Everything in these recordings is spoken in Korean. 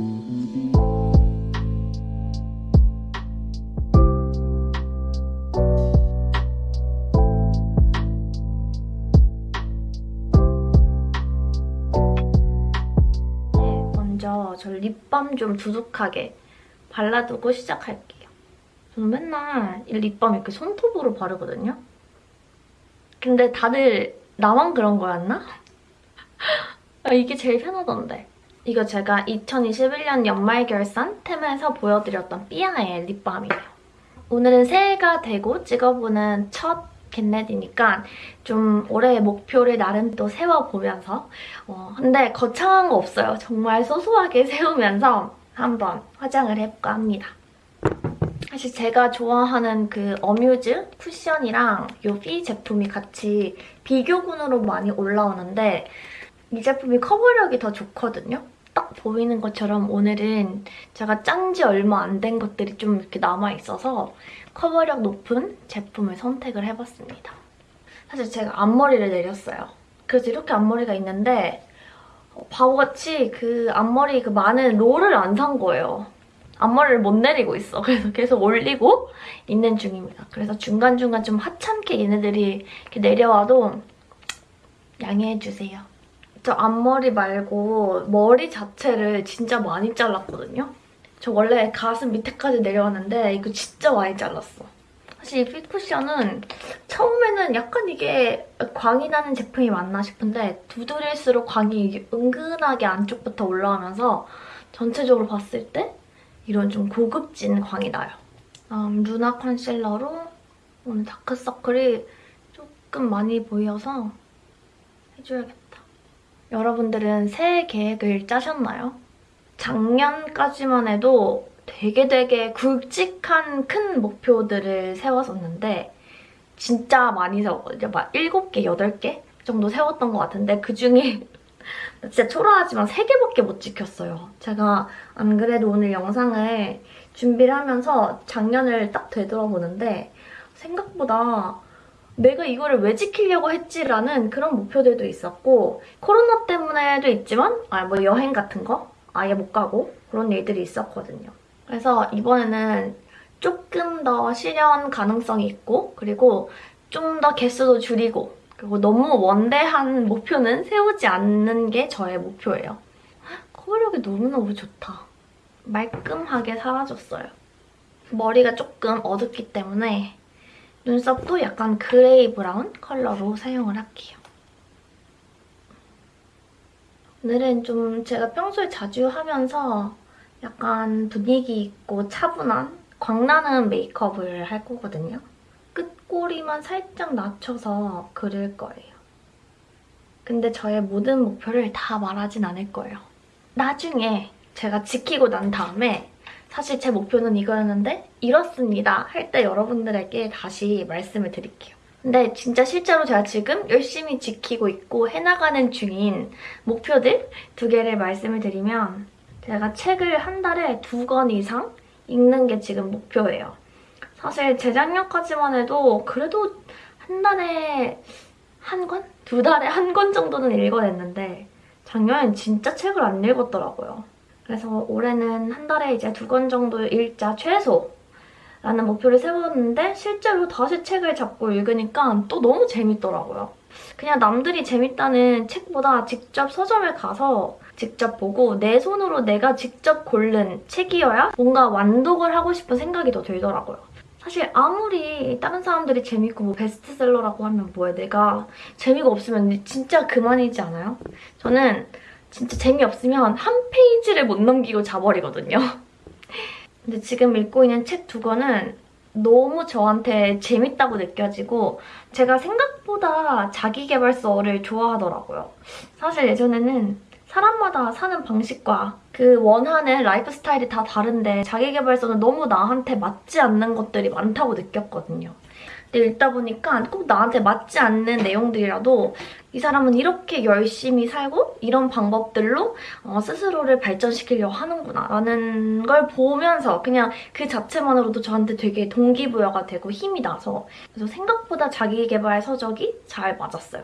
네, 먼저 저 립밤 좀 두둑하게 발라두고 시작할게요. 저는 맨날 이 립밤 이렇게 손톱으로 바르거든요. 근데 다들 나만 그런 거였나? 아, 이게 제일 편하던데. 이거 제가 2021년 연말 결산 템에서 보여드렸던 삐아의 립밤이에요. 오늘은 새해가 되고 찍어보는 첫 겟넷이니까 좀 올해의 목표를 나름 또 세워보면서 어, 근데 거창한 거 없어요. 정말 소소하게 세우면서 한번 화장을 해볼까 합니다. 사실 제가 좋아하는 그 어뮤즈 쿠션이랑 이피 제품이 같이 비교군으로 많이 올라오는데 이 제품이 커버력이 더 좋거든요. 딱 보이는 것처럼 오늘은 제가 짠 지 얼마 안 된 것들이 좀 이렇게 남아있어서 커버력 높은 제품을 선택을 해봤습니다. 사실 제가 앞머리를 내렸어요. 그래서 이렇게 앞머리가 있는데 어, 바보같이 그 앞머리 그 많은 롤을 안 산 거예요. 앞머리를 못 내리고 있어. 그래서 계속 올리고 있는 중입니다. 그래서 중간중간 좀 하찮게 얘네들이 이렇게 내려와도 양해해주세요. 저 앞머리 말고 머리 자체를 진짜 많이 잘랐거든요. 저 원래 가슴 밑에까지 내려왔는데 이거 진짜 많이 잘랐어. 사실 이 핏쿠션은 처음에는 약간 이게 광이 나는 제품이 맞나 싶은데 두드릴수록 광이 은근하게 안쪽부터 올라오면서 전체적으로 봤을 때 이런 좀 고급진 광이 나요. 음, 루나 컨실러로 오늘 다크서클이 조금 많이 보여서 해줘야겠다. 여러분들은 새해 계획을 짜셨나요? 작년까지만 해도 되게 되게 굵직한 큰 목표들을 세웠었는데 진짜 많이 세웠거든요. 막 7개, 8개 정도 세웠던 것 같은데 그중에 진짜 초라하지만 3개밖에 못 지켰어요. 제가 안 그래도 오늘 영상을 준비를 하면서 작년을 딱 되돌아보는데 생각보다 내가 이거를 왜 지키려고 했지라는 그런 목표들도 있었고 코로나 때문에도 있지만 아 뭐 여행 같은 거 아예 못 가고 그런 일들이 있었거든요. 그래서 이번에는 조금 더 실현 가능성이 있고 그리고 좀 더 개수도 줄이고 그리고 너무 원대한 목표는 세우지 않는 게 저의 목표예요. 커버력이 너무너무 좋다. 말끔하게 사라졌어요. 머리가 조금 어둡기 때문에 눈썹도 약간 gray brown 컬러로 사용을 할게요. 오늘은 좀 제가 평소에 자주 하면서 약간 분위기 있고 차분한 광나는 메이크업을 할 거거든요. 끝꼬리만 살짝 낮춰서 그릴 거예요. 근데 저의 모든 목표를 다 말하진 않을 거예요. 나중에 제가 지키고 난 다음에 사실 제 목표는 이거였는데 이렇습니다 할 때 여러분들에게 다시 말씀을 드릴게요. 근데 진짜 실제로 제가 지금 열심히 지키고 있고 해나가는 중인 목표들 두 개를 말씀을 드리면 제가 책을 한 달에 두 권 이상 읽는 게 지금 목표예요. 사실 재작년까지만 해도 그래도 한 달에 한 권? 두 달에 한 권 정도는 읽어냈는데 작년엔 진짜 책을 안 읽었더라고요. 그래서 올해는 한 달에 이제 두 권 정도 읽자 최소 라는 목표를 세웠는데 실제로 다시 책을 잡고 읽으니까 또 너무 재밌더라고요. 그냥 남들이 재밌다는 책보다 직접 서점에 가서 직접 보고 내 손으로 내가 직접 고른 책이어야 뭔가 완독을 하고 싶은 생각이 더 들더라고요. 사실 아무리 다른 사람들이 재밌고 뭐 베스트셀러라고 하면 뭐야 내가 재미가 없으면 진짜 그만이지 않아요? 저는 진짜 재미없으면 한 페이지를 못 넘기고 자버리거든요. 근데 지금 읽고 있는 책 두 권은 너무 저한테 재밌다고 느껴지고 제가 생각보다 자기개발서를 좋아하더라고요. 사실 예전에는 사람마다 사는 방식과 그 원하는 라이프 스타일이 다 다른데 자기개발서는 너무 나한테 맞지 않는 것들이 많다고 느꼈거든요. 읽다 보니까 꼭 나한테 맞지 않는 내용들이라도 이 사람은 이렇게 열심히 살고 이런 방법들로 어, 스스로를 발전시키려고 하는구나 라는 걸 보면서 그냥 그 자체만으로도 저한테 되게 동기부여가 되고 힘이 나서 그래서 생각보다 자기개발 서적이 잘 맞았어요.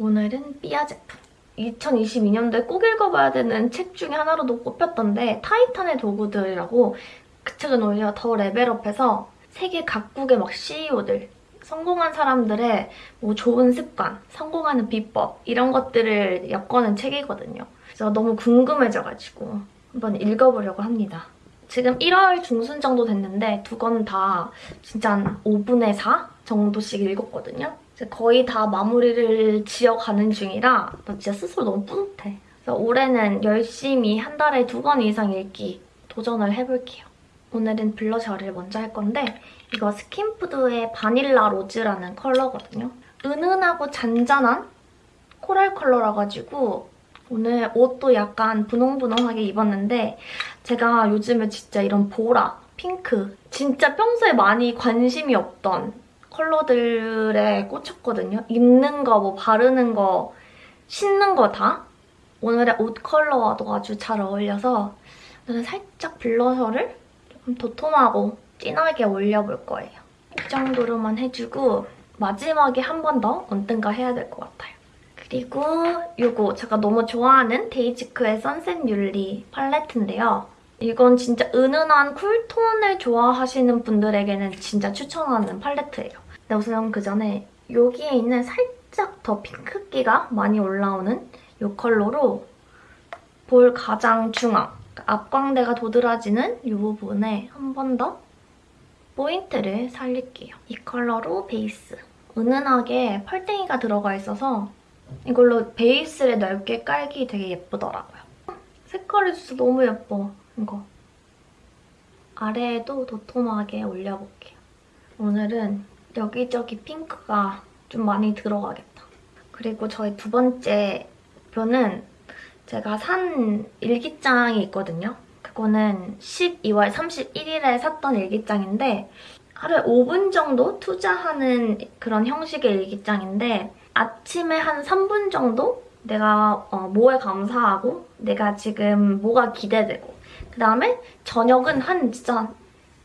오늘은 삐아 제품. 2022년도에 꼭 읽어봐야 되는 책 중에 하나로도 꼽혔던데 타이탄의 도구들이라고 그 책은 오히려 더 레벨업해서 세계 각국의 막 CEO들 성공한 사람들의 뭐 좋은 습관, 성공하는 비법 이런 것들을 엮어낸 책이거든요. 그래서 너무 궁금해져가지고 한번 읽어보려고 합니다. 지금 1월 중순 정도 됐는데 두 권 다 진짜 한 5분의 4 정도씩 읽었거든요. 거의 다 마무리를 지어가는 중이라 나 진짜 스스로 너무 뿌듯해. 그래서 올해는 열심히 한 달에 두 권 이상 읽기 도전을 해볼게요. 오늘은 블러셔를 먼저 할 건데 이거 스킨푸드의 바닐라 로즈라는 컬러거든요. 은은하고 잔잔한 coral 컬러라 가지고 오늘 옷도 약간 분홍분홍하게 입었는데 제가 요즘에 진짜 이런 보라, 핑크 진짜 평소에 많이 관심이 없던 컬러들에 꽂혔거든요. 입는 거, 뭐 바르는 거, 신는 거 다. 오늘의 옷 컬러와도 아주 잘 어울려서 오늘은 살짝 블러셔를 조금 도톰하고 진하게 올려볼 거예요. 이 정도로만 해주고 마지막에 한 번 더 얹던가 해야 될 것 같아요. 그리고 이거 제가 너무 좋아하는 데이지크의 선셋 뮬리 팔레트인데요. 이건 진짜 은은한 쿨톤을 좋아하시는 분들에게는 진짜 추천하는 팔레트예요. 근데 우선 그 전에 여기에 있는 살짝 더 핑크기가 많이 올라오는 이 컬러로 볼 가장 중앙, 앞광대가 도드라지는 이 부분에 한 번 더 포인트를 살릴게요. 이 컬러로 베이스. 은은하게 펄땡이가 들어가 있어서 이걸로 베이스를 넓게 깔기 되게 예쁘더라고요. 색깔이 진짜 너무 예뻐, 이거. 아래에도 도톰하게 올려볼게요. 오늘은 여기저기 핑크가 좀 많이 들어가겠다. 그리고 저희 두 번째 표는 제가 산 일기장이 있거든요. 그거는 12월 31일에 샀던 일기장인데 하루에 5분 정도 투자하는 그런 형식의 일기장인데 아침에 한 3분 정도 내가 어, 뭐에 감사하고 내가 지금 뭐가 기대되고 그 다음에 저녁은 한 진짜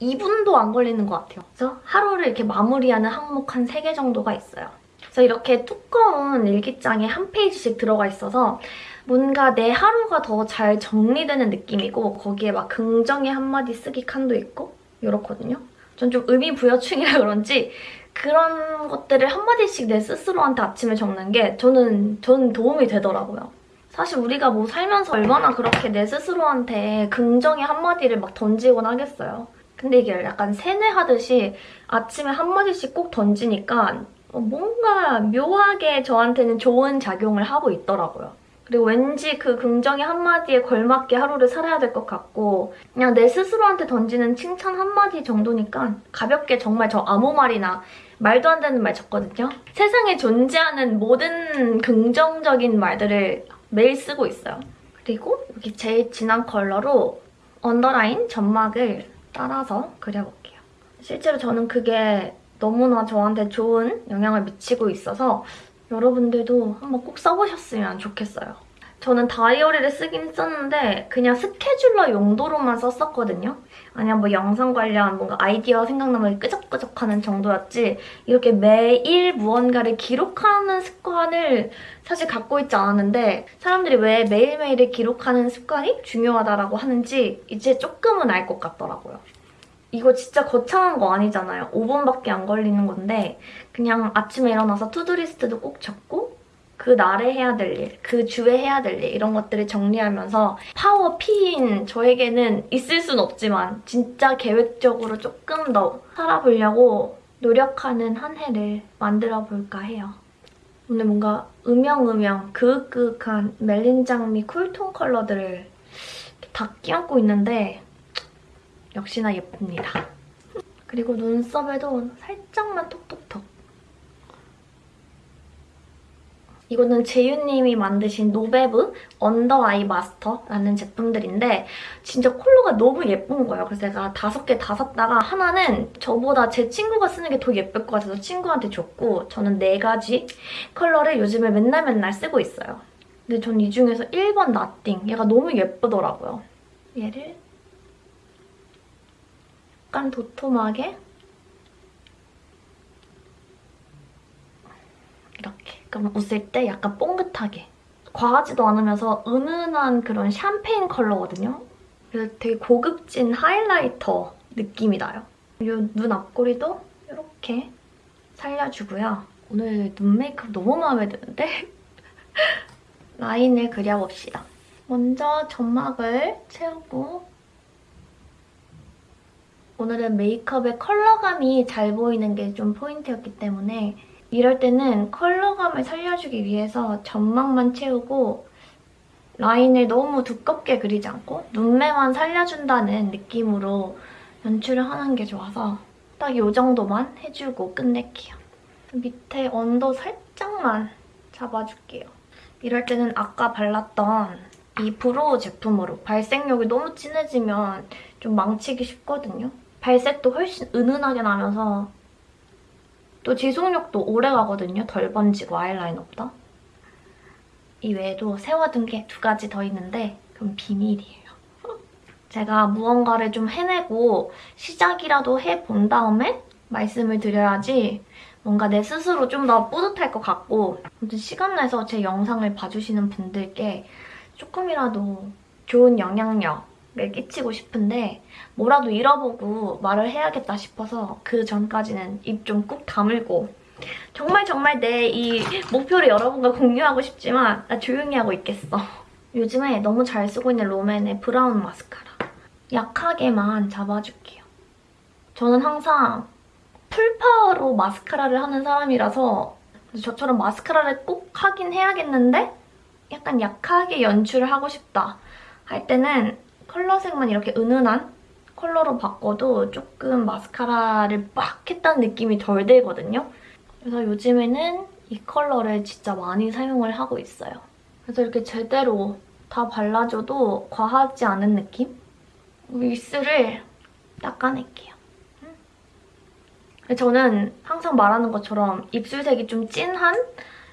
2분도 안 걸리는 것 같아요. 그래서 하루를 이렇게 마무리하는 항목 한 3개 정도가 있어요. 그래서 이렇게 두꺼운 일기장에 한 페이지씩 들어가 있어서 뭔가 내 하루가 더 잘 정리되는 느낌이고 거기에 막 긍정의 한마디 쓰기 칸도 있고 이렇거든요. 전 좀 의미 부여충이라 그런지 그런 것들을 한마디씩 내 스스로한테 아침에 적는 게 저는, 저는 도움이 되더라고요. 사실 우리가 뭐 살면서 얼마나 그렇게 내 스스로한테 긍정의 한마디를 막 던지곤 하겠어요. 근데 이게 약간 세뇌하듯이 아침에 한마디씩 꼭 던지니까 뭔가 묘하게 저한테는 좋은 작용을 하고 있더라고요. 그리고 왠지 그 긍정의 한마디에 걸맞게 하루를 살아야 될 것 같고 그냥 내 스스로한테 던지는 칭찬 한마디 정도니까 가볍게 정말 저 아무 말이나 말도 안 되는 말 적거든요. 세상에 존재하는 모든 긍정적인 말들을 매일 쓰고 있어요. 그리고 여기 제일 진한 컬러로 언더라인 점막을 따라서 그려볼게요. 실제로 저는 그게 너무나 저한테 좋은 영향을 미치고 있어서 여러분들도 한번 꼭 써보셨으면 좋겠어요. 저는 다이어리를 쓰긴 썼는데 그냥 스케줄러 용도로만 썼었거든요. 아니면 뭐 영상 관련 뭔가 아이디어 생각나면 끄적끄적하는 정도였지 이렇게 매일 무언가를 기록하는 습관을 사실 갖고 있지 않았는데 사람들이 왜 매일매일을 기록하는 습관이 중요하다고 하는지 이제 조금은 알 것 같더라고요. 이거 진짜 거창한 거 아니잖아요. 5분밖에 안 걸리는 건데 그냥 아침에 일어나서 to-do list도 꼭 적고 그 날에 해야 될 일, 그 주에 해야 될 일 이런 것들을 정리하면서 파워 P인 저에게는 있을 순 없지만 진짜 계획적으로 조금 더 살아보려고 노력하는 한 해를 만들어볼까 해요. 오늘 뭔가 음영음영 그윽그윽한 말린 장미 쿨톤 컬러들을 다 끼얹고 있는데 역시나 예쁩니다. 그리고 눈썹에도 살짝만 톡톡톡. 이거는 재윤님이 만드신 노베브 언더 아이 마스터라는 제품들인데 진짜 컬러가 너무 예쁜 거예요. 그래서 제가 다섯 개 다 샀다가 하나는 저보다 제 친구가 쓰는 게 더 예쁠 것 같아서 친구한테 줬고 저는 네 가지 컬러를 요즘에 맨날 맨날 쓰고 있어요. 근데 전 이 중에서 1번 nothing 얘가 너무 예쁘더라고요. 얘를 약간 도톰하게 이렇게 그럼 웃을 때 약간 봉긋하게 과하지도 않으면서 은은한 그런 샴페인 컬러거든요. 그래서 되게 고급진 하이라이터 느낌이 나요. 이 눈 앞꼬리도 이렇게 살려주고요. 오늘 눈 메이크업 너무 마음에 드는데? 라인을 그려봅시다. 먼저 점막을 채우고 오늘은 메이크업의 컬러감이 잘 보이는 게 좀 포인트였기 때문에 이럴 때는 컬러감을 살려주기 위해서 점막만 채우고 라인을 너무 두껍게 그리지 않고 눈매만 살려준다는 느낌으로 연출을 하는 게 좋아서 딱 이 정도만 해주고 끝낼게요. 밑에 under 살짝만 잡아줄게요. 이럴 때는 아까 발랐던 이 brow 제품으로 발색력이 너무 진해지면 좀 망치기 쉽거든요. 발색도 훨씬 은은하게 나면서 또 지속력도 오래 가거든요. 덜 번지고 아이라이너보다. 이 외에도 세워둔 게 두 가지 더 있는데 그건 비밀이에요. 제가 무언가를 좀 해내고 시작이라도 해본 다음에 말씀을 드려야지 뭔가 내 스스로 좀 더 뿌듯할 것 같고 아무튼 시간 내서 제 영상을 봐주시는 분들께 조금이라도 좋은 영향력 을 끼치고 싶은데 뭐라도 잃어보고 말을 해야겠다 싶어서 그 전까지는 입 좀 꾹 다물고 정말 정말 내 이 목표를 여러분과 공유하고 싶지만 나 조용히 하고 있겠어. 요즘에 너무 잘 쓰고 있는 롬앤의 브라운 마스카라. 약하게만 잡아줄게요. 저는 항상 full power로 마스카라를 하는 사람이라서 저처럼 마스카라를 꼭 하긴 해야겠는데 약간 약하게 연출을 하고 싶다 할 때는 컬러색만 이렇게 은은한 컬러로 바꿔도 조금 마스카라를 빡 했다는 느낌이 덜 들거든요. 그래서 요즘에는 이 컬러를 진짜 많이 사용을 하고 있어요. 그래서 이렇게 제대로 다 발라줘도 과하지 않은 느낌? 윗술을 닦아낼게요. 저는 항상 말하는 것처럼 입술색이 좀 진한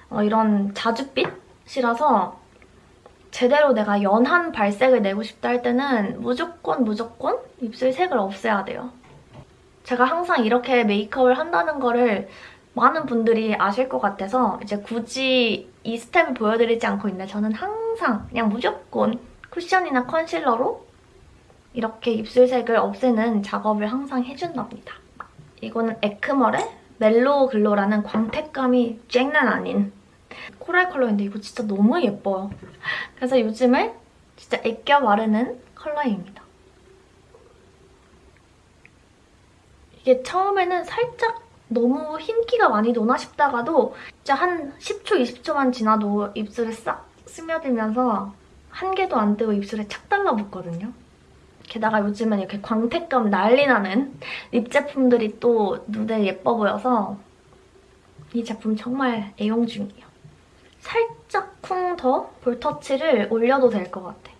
어, 이런 자줏빛이라서 제대로 내가 연한 발색을 내고 싶다 할 때는 무조건 무조건 입술 색을 없애야 돼요. 제가 항상 이렇게 메이크업을 한다는 거를 많은 분들이 아실 것 같아서 이제 굳이 이 스텝을 보여드리지 않고 있는데 저는 항상 그냥 무조건 쿠션이나 컨실러로 이렇게 입술색을 없애는 작업을 항상 해준답니다. 이거는 에크멀의 멜로우 글로라는 광택감이 쨍난 아닌 코랄 컬러인데 이거 진짜 너무 예뻐요. 그래서 요즘에 진짜 애껴 바르는 컬러입니다. 이게 처음에는 살짝 너무 흰기가 많이 도나 싶다가도 진짜 한 10초, 20초만 지나도 입술에 싹 스며들면서 한 개도 안 뜨고 입술에 착 달라붙거든요. 게다가 요즘엔 이렇게 광택감 난리 나는 립 제품들이 또 눈에 예뻐 보여서 이 제품 정말 애용 중이에요. 살짝 쿵 더 볼터치를 올려도 될 것 같아.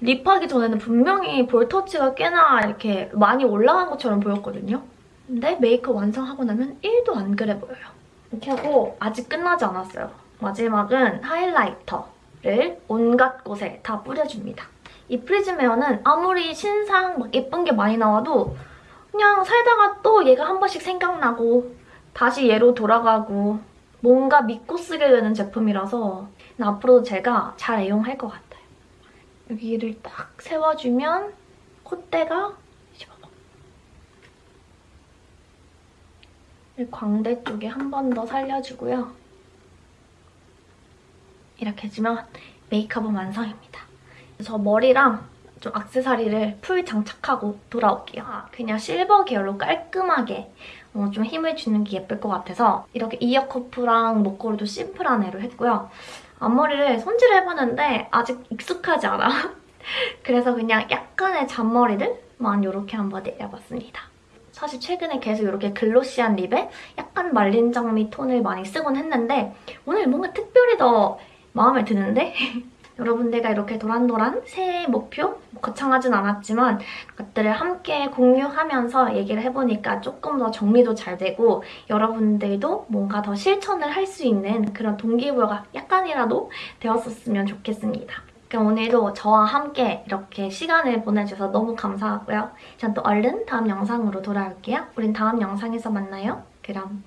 립하기 전에는 분명히 볼터치가 꽤나 이렇게 많이 올라간 것처럼 보였거든요. 근데 메이크업 완성하고 나면 1도 안 그래 보여요. 이렇게 하고 아직 끝나지 않았어요. 마지막은 하이라이터를 온갖 곳에 다 뿌려줍니다. 이 프리즘에어는 아무리 신상 막 예쁜 게 많이 나와도 그냥 살다가 또 얘가 한 번씩 생각나고 다시 얘로 돌아가고 뭔가 믿고 쓰게 되는 제품이라서 앞으로도 제가 잘 애용할 것 같아요. 여기를 딱 세워주면 콧대가 광대 쪽에 한 번 더 살려주고요. 이렇게 해주면 메이크업은 완성입니다. 저 머리랑 좀 악세사리를 풀 장착하고 돌아올게요. 아, 그냥 실버 계열로 깔끔하게 어, 좀 힘을 주는 게 예쁠 것 같아서 이렇게 이어 커프랑 목걸이도 심플한 애로 했고요. 앞머리를 손질을 해봤는데 아직 익숙하지 않아. 그래서 그냥 약간의 잔머리를만 이렇게 한번 내려봤습니다. 사실 최근에 계속 이렇게 글로시한 립에 약간 말린 장미 톤을 많이 쓰곤 했는데 오늘 뭔가 특별히 더 마음에 드는데? 여러분들과 이렇게 도란도란 새해 목표? 거창하진 않았지만 것들을 함께 공유하면서 얘기를 해보니까 조금 더 정리도 잘 되고 여러분들도 뭔가 더 실천을 할 수 있는 그런 동기부여가 약간이라도 되었었으면 좋겠습니다. 그럼 오늘도 저와 함께 이렇게 시간을 보내주셔서 너무 감사하고요. 전 또 얼른 다음 영상으로 돌아올게요. 우린 다음 영상에서 만나요. 그럼